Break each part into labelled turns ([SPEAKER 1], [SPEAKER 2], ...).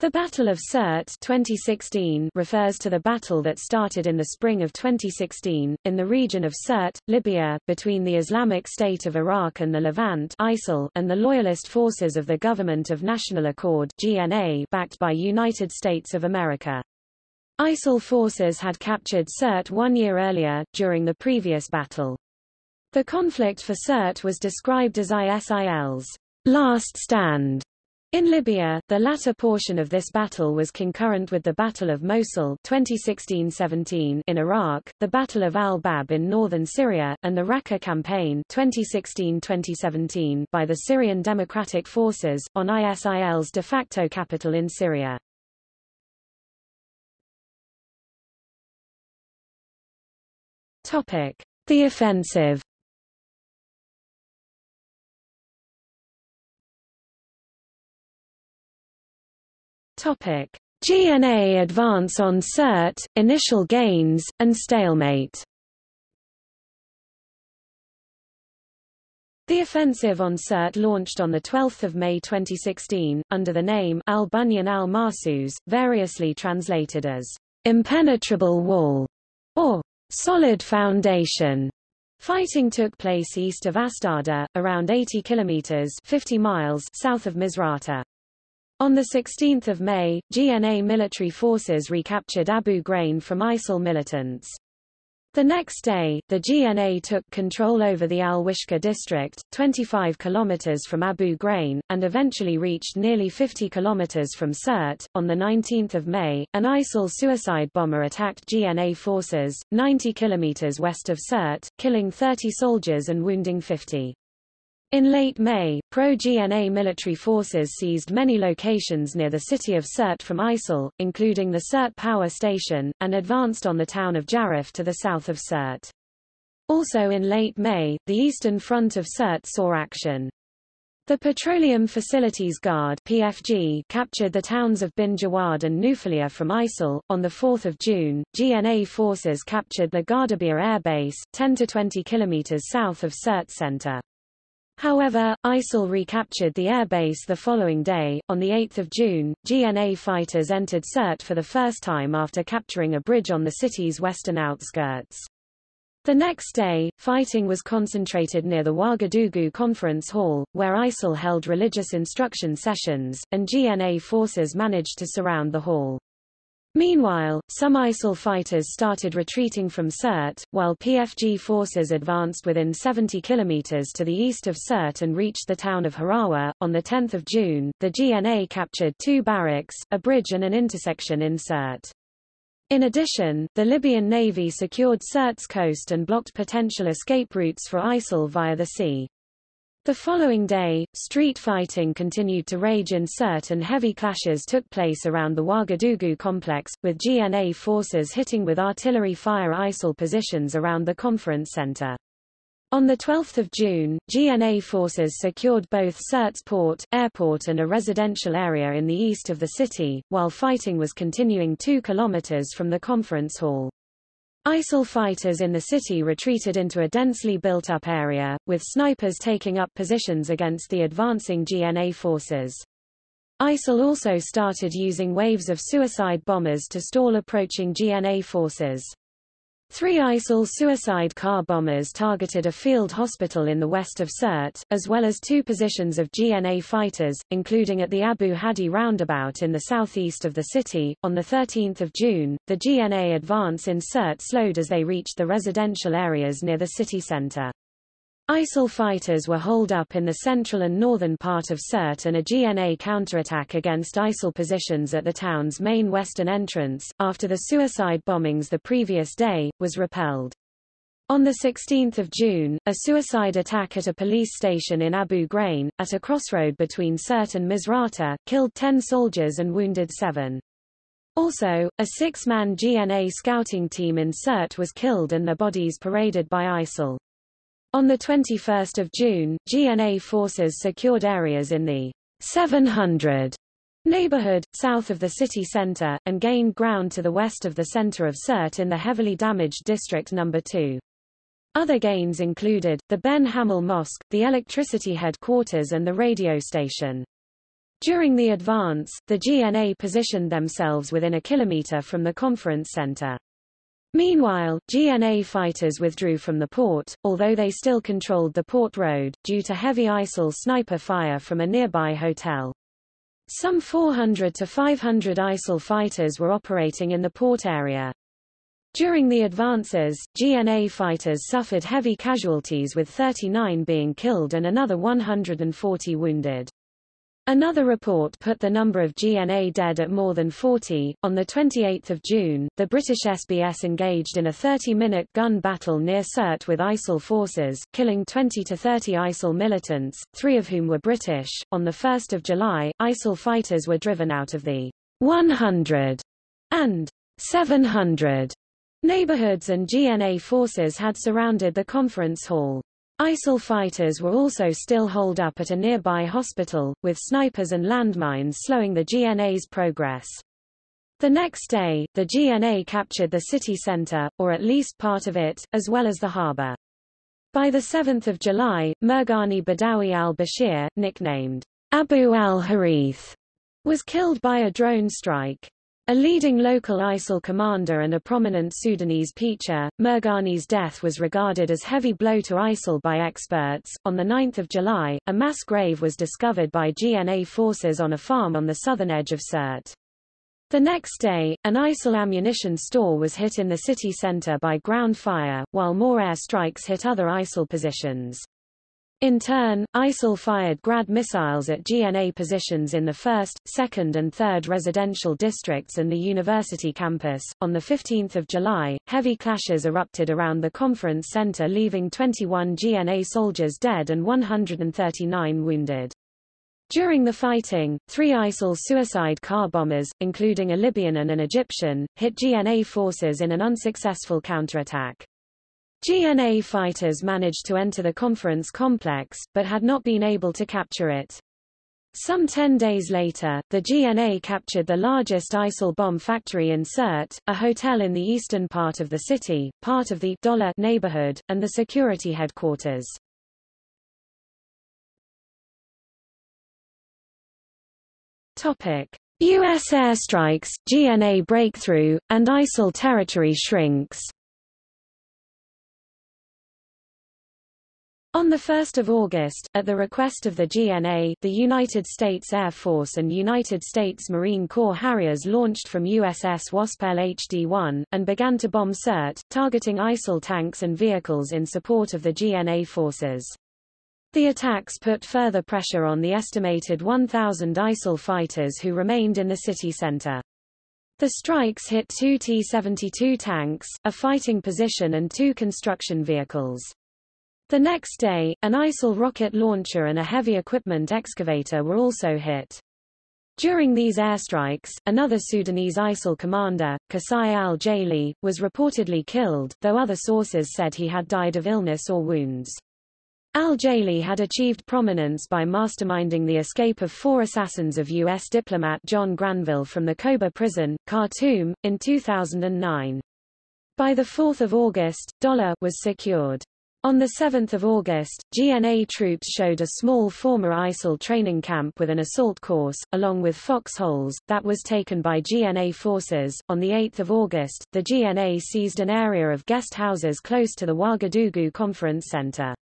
[SPEAKER 1] The Battle of Sirte 2016 refers to the battle that started in the spring of 2016, in the region of Sirte, Libya, between the Islamic State of Iraq and the Levant ISIL and the loyalist forces of the Government of National Accord GNA backed by United States of America. ISIL forces had captured Sirte one year earlier, during the previous battle. The conflict for Sirte was described as ISIL's last stand in Libya, the latter portion of this battle was concurrent with the Battle of Mosul 2016-17 in Iraq, the Battle of al-Bab in northern Syria, and the Raqqa campaign 2016-2017 by the Syrian Democratic Forces, on ISIL's de facto capital in Syria. The offensive Topic: GNA advance on Sirte, initial gains, and stalemate. The offensive on Sirte launched on 12 May 2016, under the name Al-Bunyan al-Marsus, variously translated as impenetrable wall or solid foundation. Fighting took place east of Astarda, around 80 kilometers 50 miles south of Misrata. On 16 May, GNA military forces recaptured Abu Grein from ISIL militants. The next day, the GNA took control over the Al-Wishka district, 25 kilometers from Abu Grein, and eventually reached nearly 50 kilometers from Sirte. On 19 May, an ISIL suicide bomber attacked GNA forces, 90 kilometers west of Sirte, killing 30 soldiers and wounding 50. In late May, pro-GNA military forces seized many locations near the city of Sirte from ISIL, including the Sirte power station, and advanced on the town of Jarif to the south of Sirte. Also in late May, the eastern front of Sirte saw action. The Petroleum Facilities Guard PFG captured the towns of Bin Jawad and Nufalia from ISIL. On 4 June, GNA forces captured the Gardabia Air Base, 10 to 20 kilometers south of Sirte center. However, ISIL recaptured the airbase the following day. On 8 June, GNA fighters entered Sirte for the first time after capturing a bridge on the city's western outskirts. The next day, fighting was concentrated near the Ouagadougou Conference Hall, where ISIL held religious instruction sessions, and GNA forces managed to surround the hall. Meanwhile, some ISIL fighters started retreating from Sirte, while PFG forces advanced within 70 kilometers to the east of Sirte and reached the town of Harawa. On 10 June, the GNA captured two barracks, a bridge and an intersection in Sirte. In addition, the Libyan Navy secured Sirte's coast and blocked potential escape routes for ISIL via the sea. The following day, street fighting continued to rage in Sirte and heavy clashes took place around the Ouagadougou complex, with GNA forces hitting with artillery fire ISIL positions around the conference center. On 12 June, GNA forces secured both Sirte's port, airport and a residential area in the east of the city, while fighting was continuing 2 kilometers from the conference hall. ISIL fighters in the city retreated into a densely built-up area, with snipers taking up positions against the advancing GNA forces. ISIL also started using waves of suicide bombers to stall approaching GNA forces. Three ISIL suicide car bombers targeted a field hospital in the west of Sirte, as well as two positions of GNA fighters, including at the Abu Hadi roundabout in the southeast of the city. On 13 June, the GNA advance in Sirte slowed as they reached the residential areas near the city center. ISIL fighters were holed up in the central and northern part of Sirte and a GNA counterattack against ISIL positions at the town's main western entrance, after the suicide bombings the previous day, was repelled. On 16 June, a suicide attack at a police station in Abu Grein, at a crossroad between Sirte and Misrata, killed 10 soldiers and wounded seven. Also, a six-man GNA scouting team in Sirte was killed and their bodies paraded by ISIL. On 21 June, GNA forces secured areas in the 700 neighborhood, south of the city center, and gained ground to the west of the center of Sirte in the heavily damaged District No. 2. Other gains included, the Ben Hamel Mosque, the electricity headquarters and the radio station. During the advance, the GNA positioned themselves within a kilometer from the conference center. Meanwhile, GNA fighters withdrew from the port, although they still controlled the port road, due to heavy ISIL sniper fire from a nearby hotel. Some 400 to 500 ISIL fighters were operating in the port area. During the advances, GNA fighters suffered heavy casualties with 39 being killed and another 140 wounded. Another report put the number of GNA dead at more than 40. On 28 June, the British SBS engaged in a 30-minute gun battle near Sirte with ISIL forces, killing 20 to 30 ISIL militants, three of whom were British. On 1 July, ISIL fighters were driven out of the 100 and 700 neighborhoods and GNA forces had surrounded the conference hall. ISIL fighters were also still holed up at a nearby hospital, with snipers and landmines slowing the GNA's progress. The next day, the GNA captured the city center, or at least part of it, as well as the harbor. By 7 July, Mirghani Badawi al-Bashir, nicknamed Abu al-Harith, was killed by a drone strike. A leading local ISIL commander and a prominent Sudanese preacher, Mergani's death was regarded as heavy blow to ISIL by experts. On 9 July, a mass grave was discovered by GNA forces on a farm on the southern edge of Sirte. The next day, an ISIL ammunition store was hit in the city center by ground fire, while more air strikes hit other ISIL positions. In turn, ISIL fired Grad missiles at GNA positions in the 1st, 2nd and 3rd residential districts and the university campus. On 15 July, heavy clashes erupted around the conference center leaving 21 GNA soldiers dead and 139 wounded. During the fighting, three ISIL suicide car bombers, including a Libyan and an Egyptian, hit GNA forces in an unsuccessful counterattack. GNA fighters managed to enter the conference complex, but had not been able to capture it. Some ten days later, the GNA captured the largest ISIL bomb factory in Sirte, a hotel in the eastern part of the city, part of the Dollar neighborhood, and the security headquarters. Topic. U.S. airstrikes, GNA breakthrough, and ISIL territory shrinks On 1 August, at the request of the GNA, the United States Air Force and United States Marine Corps Harriers launched from USS Wasp LHD-1, and began to bomb Sirte, targeting ISIL tanks and vehicles in support of the GNA forces. The attacks put further pressure on the estimated 1,000 ISIL fighters who remained in the city center. The strikes hit two T-72 tanks, a fighting position and two construction vehicles. The next day, an ISIL rocket launcher and a heavy equipment excavator were also hit. During these airstrikes, another Sudanese ISIL commander, Kasai al-Jaili, was reportedly killed, though other sources said he had died of illness or wounds. Al-Jaili had achieved prominence by masterminding the escape of four assassins of U.S. diplomat John Granville from the Kobar prison, Khartoum, in 2009. By 4 August, Dollar was secured. On 7 August, GNA troops showed a small former ISIL training camp with an assault course, along with foxholes, that was taken by GNA forces. On 8 August, the GNA seized an area of guest houses close to the Ouagadougou Conference Center.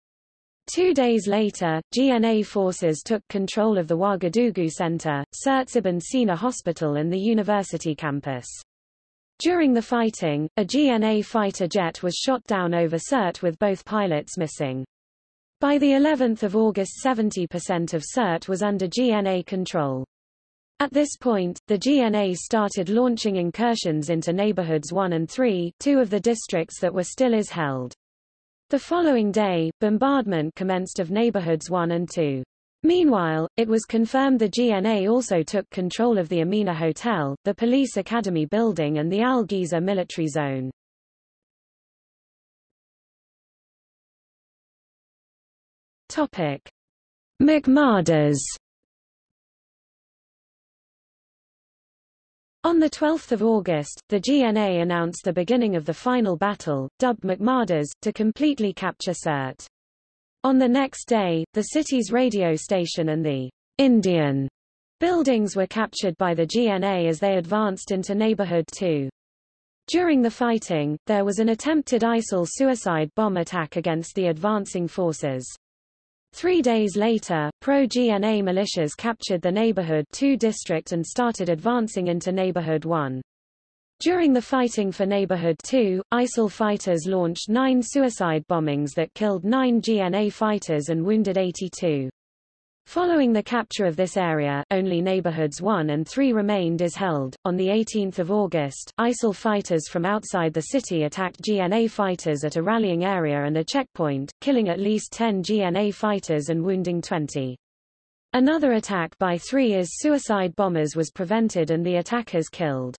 [SPEAKER 1] Two days later, GNA forces took control of the Ouagadougou Center, Sirte Ibn Sina Hospital and the university campus. During the fighting, a GNA fighter jet was shot down over Sirte with both pilots missing. By the 11th of August 70% of Sirte was under GNA control. At this point, the GNA started launching incursions into neighborhoods 1 and 3, two of the districts that were still is held. The following day, bombardment commenced of neighborhoods 1 and 2. Meanwhile, it was confirmed the GNA also took control of the Amina Hotel, the Police Academy building and the Al-Giza military zone. Topic. McMarders On 12 August, the GNA announced the beginning of the final battle, dubbed McMarders, to completely capture Sirte. On the next day, the city's radio station and the Indian Buildings were captured by the GNA as they advanced into Neighborhood 2. During the fighting, there was an attempted ISIL suicide bomb attack against the advancing forces. Three days later, pro-GNA militias captured the Neighborhood 2 district and started advancing into Neighborhood 1. During the fighting for Neighborhood 2, ISIL fighters launched nine suicide bombings that killed nine GNA fighters and wounded 82. Following the capture of this area, only neighborhoods 1 and 3 remained as held. On the 18th of August, ISIL fighters from outside the city attacked GNA fighters at a rallying area and a checkpoint, killing at least 10 GNA fighters and wounding 20. Another attack by three IS suicide bombers was prevented and the attackers killed.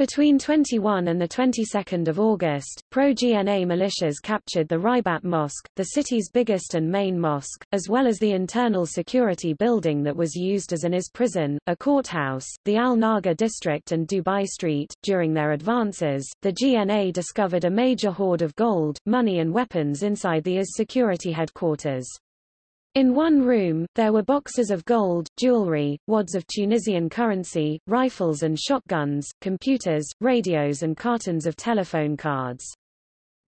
[SPEAKER 1] Between 21 and the 22nd of August, pro-GNA militias captured the Ribat Mosque, the city's biggest and main mosque, as well as the internal security building that was used as an IS prison, a courthouse, the Al-Naga district and Dubai Street. During their advances, the GNA discovered a major hoard of gold, money and weapons inside the IS security headquarters. In one room, there were boxes of gold, jewelry, wads of Tunisian currency, rifles and shotguns, computers, radios and cartons of telephone cards.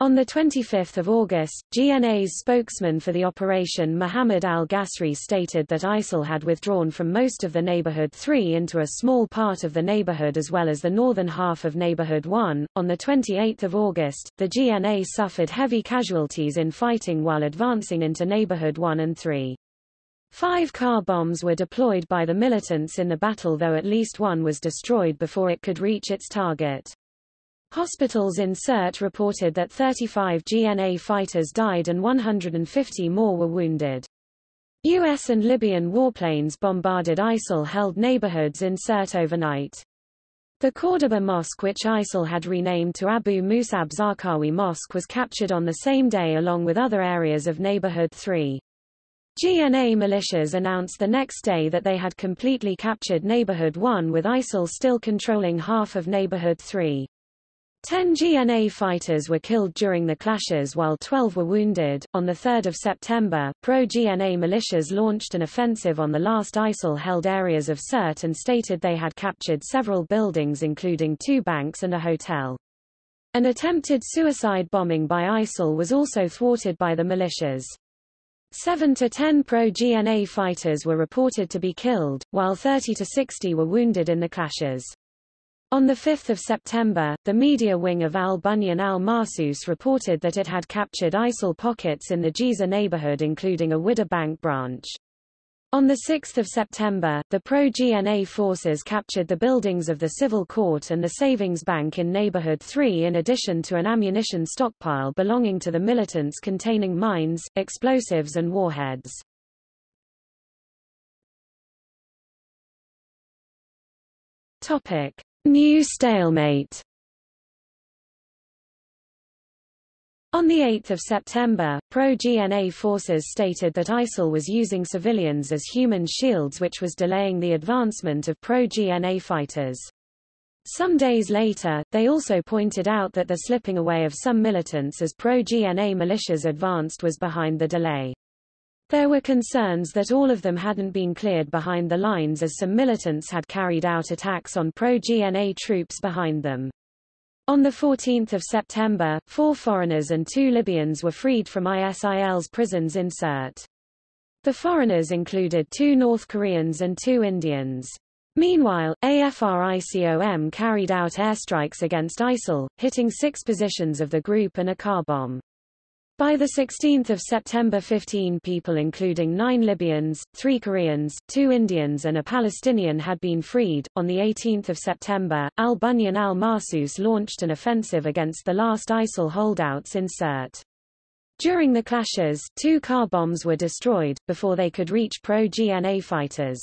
[SPEAKER 1] On 25 August, GNA's spokesman for the operation Mohammed al-Ghasri stated that ISIL had withdrawn from most of the Neighborhood 3 into a small part of the neighborhood as well as the northern half of Neighborhood 1. On 28 August, the GNA suffered heavy casualties in fighting while advancing into Neighborhood 1 and 3. Five car bombs were deployed by the militants in the battle though at least one was destroyed before it could reach its target. Hospitals in Sirte reported that 35 GNA fighters died and 150 more were wounded. U.S. and Libyan warplanes bombarded ISIL-held neighborhoods in Sirte overnight. The Cordoba Mosque which ISIL had renamed to Abu Musab Zarqawi Mosque was captured on the same day along with other areas of Neighborhood 3. GNA militias announced the next day that they had completely captured Neighborhood 1 with ISIL still controlling half of Neighborhood 3. Ten GNA fighters were killed during the clashes while 12 were wounded. On 3 September, pro-GNA militias launched an offensive on the last ISIL-held areas of Sirte and stated they had captured several buildings including two banks and a hotel. An attempted suicide bombing by ISIL was also thwarted by the militias. 7 to 10 pro-GNA fighters were reported to be killed, while 30 to 60 were wounded in the clashes. On 5 September, the media wing of al-Bunyan al-Marsus reported that it had captured ISIL pockets in the Giza neighborhood including a Wahda Bank branch. On 6 September, the pro-GNA forces captured the buildings of the Civil Court and the Savings Bank in Neighborhood 3 in addition to an ammunition stockpile belonging to the militants containing mines, explosives and warheads. Topic. New stalemate On 8 September, pro-GNA forces stated that ISIL was using civilians as human shields which was delaying the advancement of pro-GNA fighters. Some days later, they also pointed out that the slipping away of some militants as pro-GNA militias advanced was behind the delay. There were concerns that all of them hadn't been cleared behind the lines as some militants had carried out attacks on pro-GNA troops behind them. On 14 September, four foreigners and two Libyans were freed from ISIL's prisons in Sirte. The foreigners included two North Koreans and two Indians. Meanwhile, AFRICOM carried out airstrikes against ISIL, hitting six positions of the group and a car bomb. By 16 September 15 people including nine Libyans, three Koreans, two Indians and a Palestinian had been freed. On the 18 September, al-Bunyan al-Marsus launched an offensive against the last ISIL holdouts in Sirte. During the clashes, two car bombs were destroyed, before they could reach pro-GNA fighters.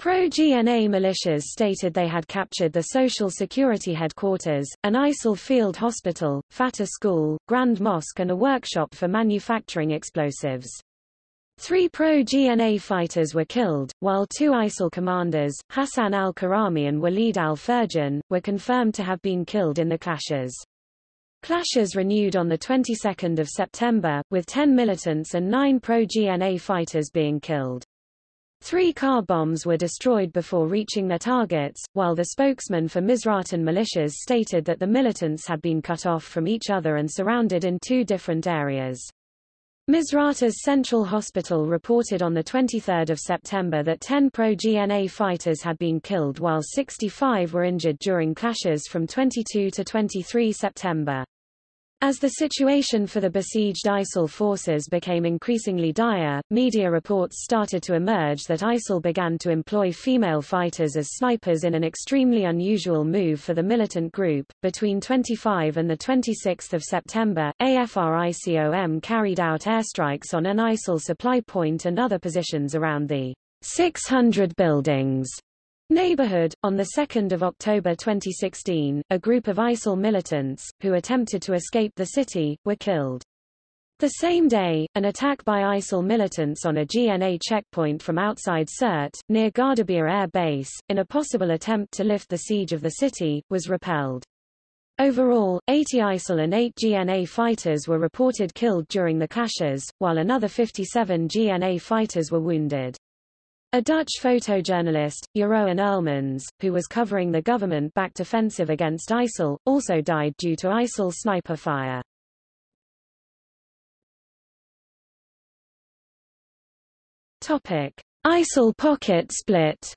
[SPEAKER 1] Pro-GNA militias stated they had captured the Social Security headquarters, an ISIL field hospital, Fatah school, Grand Mosque and a workshop for manufacturing explosives. Three pro-GNA fighters were killed, while two ISIL commanders, Hassan al-Karami and Walid al-Furjan, were confirmed to have been killed in the clashes. Clashes renewed on the 22nd of September, with 10 militants and 9 pro-GNA fighters being killed. Three car bombs were destroyed before reaching their targets, while the spokesman for Misratan militias stated that the militants had been cut off from each other and surrounded in two different areas. Misrata's Central Hospital reported on 23 September that 10 pro-GNA fighters had been killed while 65 were injured during clashes from 22 to 23 September. As the situation for the besieged ISIL forces became increasingly dire, media reports started to emerge that ISIL began to employ female fighters as snipers in an extremely unusual move for the militant group. Between 25 and the 26th of September, AFRICOM carried out airstrikes on an ISIL supply point and other positions around the 600 buildings Neighborhood. On 2 October 2016, a group of ISIL militants, who attempted to escape the city, were killed. The same day, an attack by ISIL militants on a GNA checkpoint from outside Sirte, near Gardabia Air Base, in a possible attempt to lift the siege of the city, was repelled. Overall, 80 ISIL and 8 GNA fighters were reported killed during the clashes, while another 57 GNA fighters were wounded. A Dutch photojournalist, Jeroen Oerlemans, who was covering the government-backed offensive against ISIL, also died due to ISIL sniper fire. Topic: ISIL pocket split.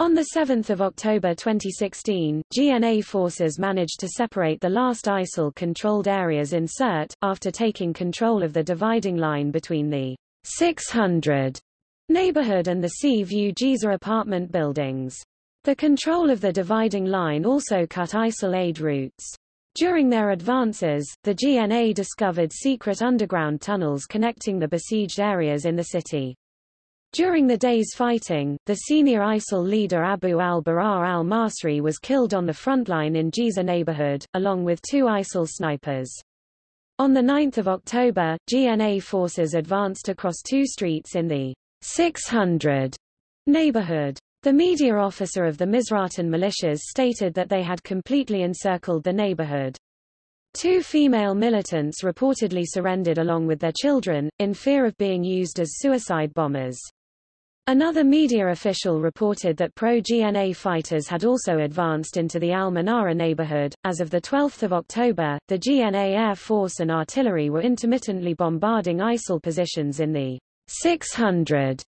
[SPEAKER 1] On 7 October 2016, GNA forces managed to separate the last ISIL-controlled areas in Sirte, after taking control of the dividing line between the 600 neighborhood and the Sea View Giza apartment buildings. The control of the dividing line also cut ISIL aid routes. During their advances, the GNA discovered secret underground tunnels connecting the besieged areas in the city. During the day's fighting, the senior ISIL leader Abu al-Bara al-Masri was killed on the front line in Giza neighborhood, along with two ISIL snipers. On 9 October, GNA forces advanced across two streets in the 600 neighborhood. The media officer of the Misratan militias stated that they had completely encircled the neighborhood. Two female militants reportedly surrendered along with their children, in fear of being used as suicide bombers. Another media official reported that pro-GNA fighters had also advanced into the Al-Manara neighborhood. As of 12 October, the GNA Air Force and artillery were intermittently bombarding ISIL positions in the 600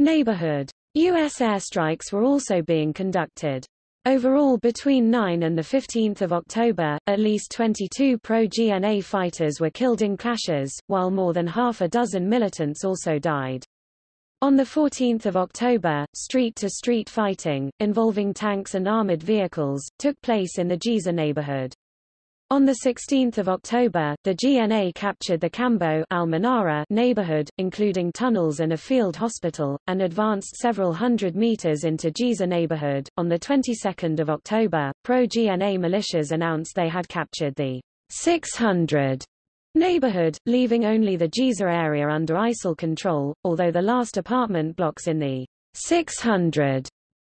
[SPEAKER 1] neighborhood. U.S. airstrikes were also being conducted. Overall between 9 and 15 October, at least 22 pro-GNA fighters were killed in clashes, while more than half a dozen militants also died. On 14 October, street-to-street -street fighting, involving tanks and armored vehicles, took place in the Giza neighborhood. On 16 October, the GNA captured the Cambo neighborhood, including tunnels and a field hospital, and advanced several hundred meters into Giza neighborhood. On the 22nd of October, pro-GNA militias announced they had captured the 600 neighborhood, leaving only the Giza area under ISIL control, although the last apartment blocks in the 600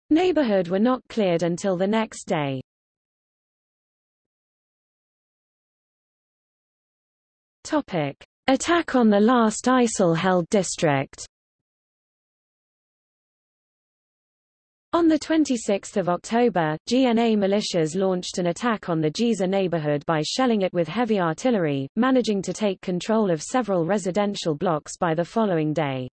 [SPEAKER 1] neighborhood were not cleared until the next day. Topic. Attack on the last ISIL-held district On 26 October, GNA militias launched an attack on the Giza neighborhood by shelling it with heavy artillery, managing to take control of several residential blocks by the following day.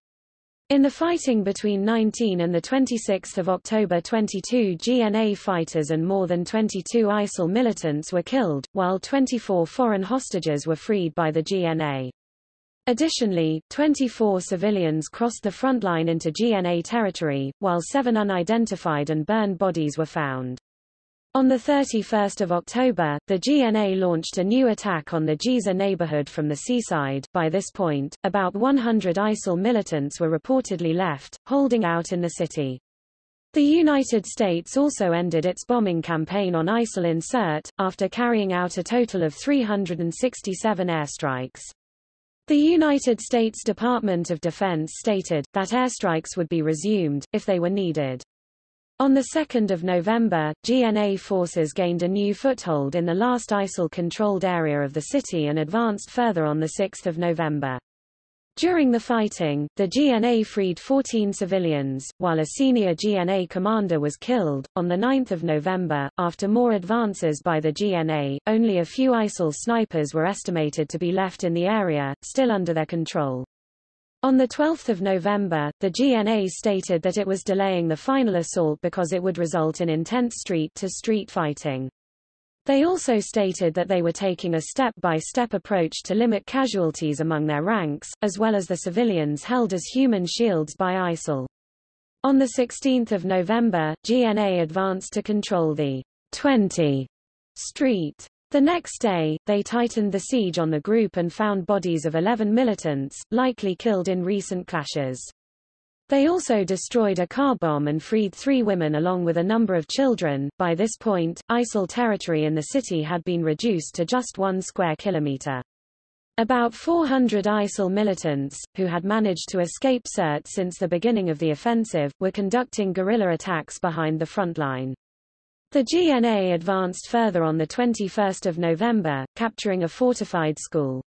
[SPEAKER 1] In the fighting between 19 and 26 October 22 GNA fighters and more than 22 ISIL militants were killed, while 24 foreign hostages were freed by the GNA. Additionally, 24 civilians crossed the front line into GNA territory, while seven unidentified and burned bodies were found. On 31 October, the GNA launched a new attack on the Giza neighborhood from the seaside. By this point, about 100 ISIL militants were reportedly left, holding out in the city. The United States also ended its bombing campaign on ISIL in Sirte, after carrying out a total of 367 airstrikes. The United States Department of Defense stated, that airstrikes would be resumed, if they were needed. On 2 November, GNA forces gained a new foothold in the last ISIL-controlled area of the city and advanced further on 6 November. During the fighting, the GNA freed 14 civilians, while a senior GNA commander was killed. On 9 November, after more advances by the GNA, only a few ISIL snipers were estimated to be left in the area, still under their control. On 12 November, the GNA stated that it was delaying the final assault because it would result in intense street-to-street -street fighting. They also stated that they were taking a step-by-step -step approach to limit casualties among their ranks, as well as the civilians held as human shields by ISIL. On 16 November, GNA advanced to control the 20 Street. The next day, they tightened the siege on the group and found bodies of 11 militants, likely killed in recent clashes. They also destroyed a car bomb and freed three women along with a number of children. By this point, ISIL territory in the city had been reduced to just one square kilometer. About 400 ISIL militants, who had managed to escape Sirte since the beginning of the offensive, were conducting guerrilla attacks behind the front line. The GNA advanced further on 21 November, capturing a fortified school.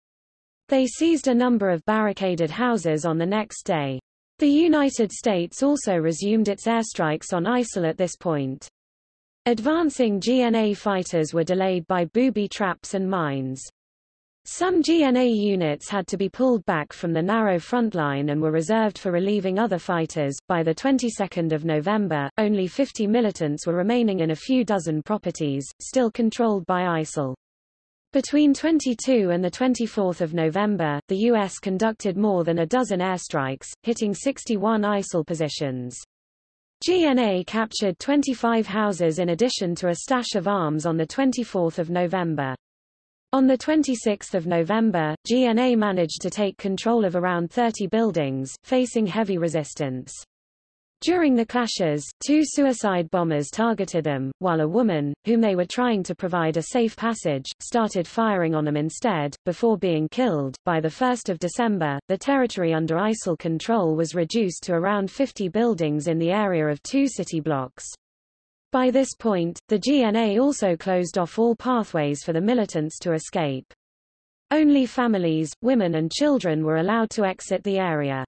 [SPEAKER 1] They seized a number of barricaded houses on the next day. The United States also resumed its airstrikes on ISIL at this point. Advancing GNA fighters were delayed by booby traps and mines. Some GNA units had to be pulled back from the narrow front line and were reserved for relieving other fighters. By the 22nd of November, only 50 militants were remaining in a few dozen properties, still controlled by ISIL. Between 22 and 24 November, the U.S. conducted more than a dozen airstrikes, hitting 61 ISIL positions. GNA captured 25 houses in addition to a stash of arms on 24 November. On 26 November, GNA managed to take control of around 30 buildings, facing heavy resistance. During the clashes, two suicide bombers targeted them, while a woman, whom they were trying to provide a safe passage, started firing on them instead, before being killed. By the 1st of December, the territory under ISIL control was reduced to around 50 buildings in the area of two city blocks. By this point, the GNA also closed off all pathways for the militants to escape. Only families, women and children were allowed to exit the area.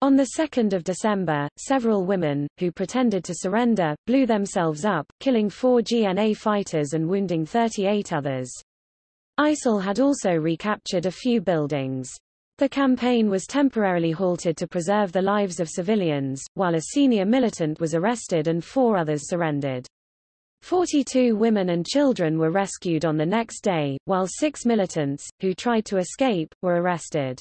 [SPEAKER 1] On 2 December, several women, who pretended to surrender, blew themselves up, killing four GNA fighters and wounding 38 others. ISIL had also recaptured a few buildings. The campaign was temporarily halted to preserve the lives of civilians, while a senior militant was arrested and four others surrendered. 42 women and children were rescued on the next day, while six militants, who tried to escape, were arrested.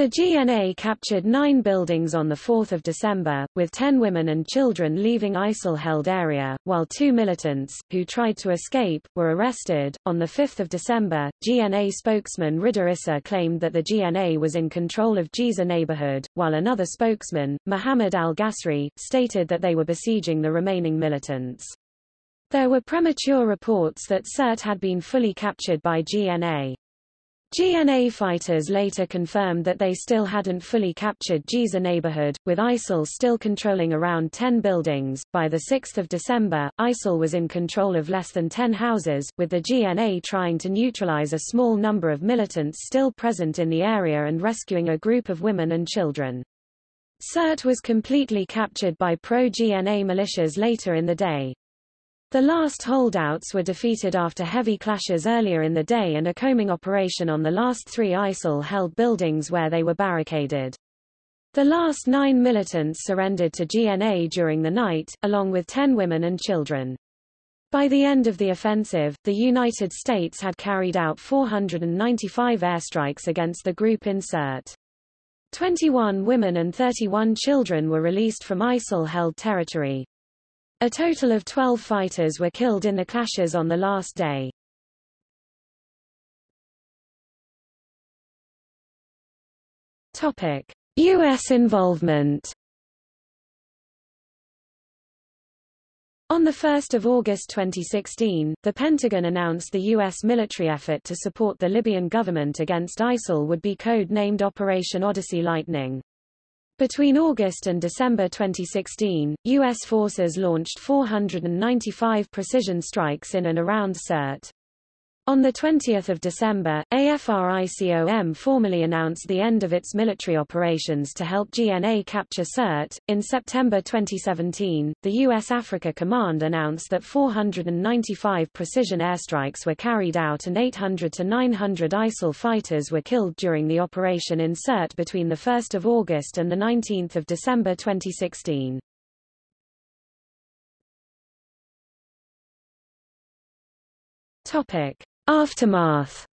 [SPEAKER 1] The GNA captured nine buildings on 4 December, with 10 women and children leaving ISIL-held area, while two militants, who tried to escape, were arrested. On 5 December, GNA spokesman Rida Issa claimed that the GNA was in control of Giza neighborhood, while another spokesman, Muhammad al-Ghasri, stated that they were besieging the remaining militants. There were premature reports that Sirte had been fully captured by GNA. GNA fighters later confirmed that they still hadn't fully captured Giza neighborhood, with ISIL still controlling around 10 buildings. By the 6th of December, ISIL was in control of less than 10 houses, with the GNA trying to neutralize a small number of militants still present in the area and rescuing a group of women and children. Sirte was completely captured by pro-GNA militias later in the day. The last holdouts were defeated after heavy clashes earlier in the day and a combing operation on the last three ISIL-held buildings where they were barricaded. The last nine militants surrendered to GNA during the night, along with ten women and children. By the end of the offensive, the United States had carried out 495 airstrikes against the group in Sirte. 21 women and 31 children were released from ISIL-held territory. A total of 12 fighters were killed in the clashes on the last day. Topic: US involvement. On 1 August 2016, the Pentagon announced the U.S. military effort to support the Libyan government against ISIL would be code-named Operation Odyssey Lightning. Between August and December 2016, U.S. forces launched 495 precision strikes in and around Sirte. On 20 December, AFRICOM formally announced the end of its military operations to help GNA capture Sirte. In September 2017, the U.S. Africa Command announced that 495 precision airstrikes were carried out and 800 to 900 ISIL fighters were killed during the operation in Sirte between 1 August and 19 December 2016. Topic. Aftermath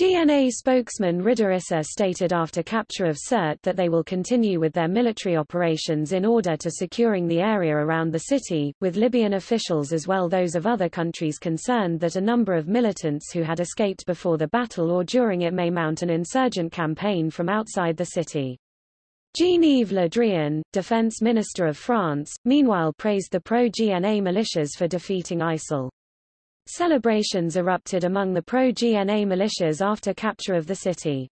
[SPEAKER 1] GNA spokesman Ridha Issa stated after capture of Sirte that they will continue with their military operations in order to securing the area around the city, with Libyan officials as well those of other countries concerned that a number of militants who had escaped before the battle or during it may mount an insurgent campaign from outside the city. Jean-Yves Le Drian, defense minister of France, meanwhile praised the pro-GNA militias for defeating ISIL. Celebrations erupted among the pro-GNA militias after capture of the city.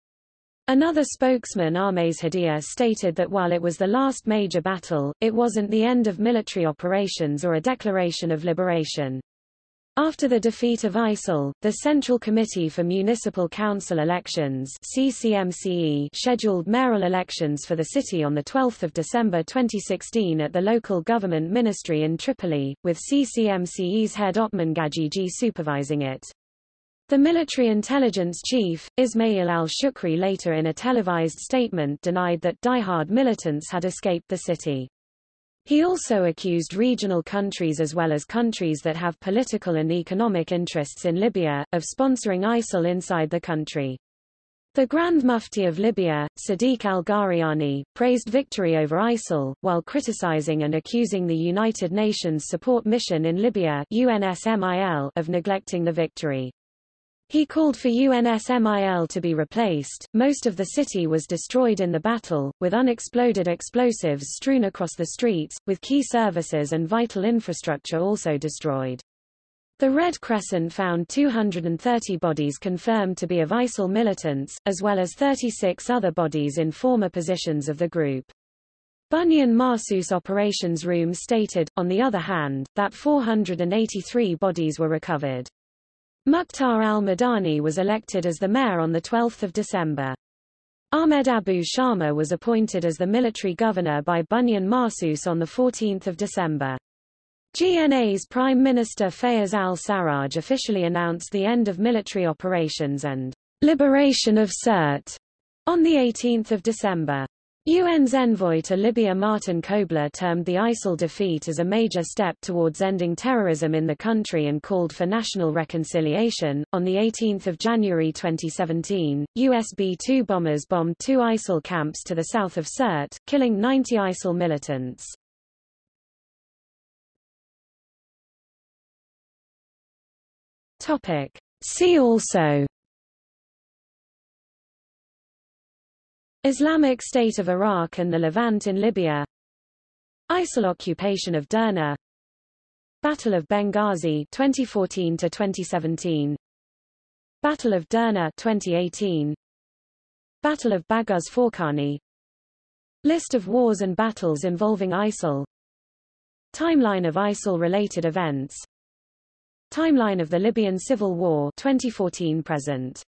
[SPEAKER 1] Another spokesman Ahmez Hadia stated that while it was the last major battle, it wasn't the end of military operations or a declaration of liberation. After the defeat of ISIL, the Central Committee for Municipal Council Elections CCMCE scheduled mayoral elections for the city on 12 December 2016 at the local government ministry in Tripoli, with CCMCE's head Othman Gajigi supervising it. The military intelligence chief, Ismail al-Shukri later in a televised statement denied that die-hard militants had escaped the city. He also accused regional countries as well as countries that have political and economic interests in Libya, of sponsoring ISIL inside the country. The Grand Mufti of Libya, Sadiq al-Ghariani, praised victory over ISIL, while criticizing and accusing the United Nations Support Mission in Libya UNSMIL of neglecting the victory. He called for UNSMIL to be replaced. Most of the city was destroyed in the battle, with unexploded explosives strewn across the streets, with key services and vital infrastructure also destroyed. The Red Crescent found 230 bodies confirmed to be of ISIL militants, as well as 36 other bodies in former positions of the group. Bunyan Marsus Operations Room stated, on the other hand, that 483 bodies were recovered. Mukhtar al-Madani was elected as the mayor on 12 December. Ahmed Abu Shama was appointed as the military governor by Bunyan Marsus on 14 December. GNA's Prime Minister Fayez al-Sarraj officially announced the end of military operations and liberation of Sirte on 18 December. UN's envoy to Libya Martin Kobler termed the ISIL defeat as a major step towards ending terrorism in the country and called for national reconciliation. On 18 January 2017, US B-2 bombers bombed two ISIL camps to the south of Sirte, killing 90 ISIL militants. Topic. See also Islamic State of Iraq and the Levant in Libya. ISIL occupation of Derna. Battle of Benghazi 2014 to 2017 Battle of Derna 2018 Battle of Baguz Forkani List of wars and battles involving ISIL. Timeline of ISIL-related events. Timeline of the Libyan Civil War 2014 present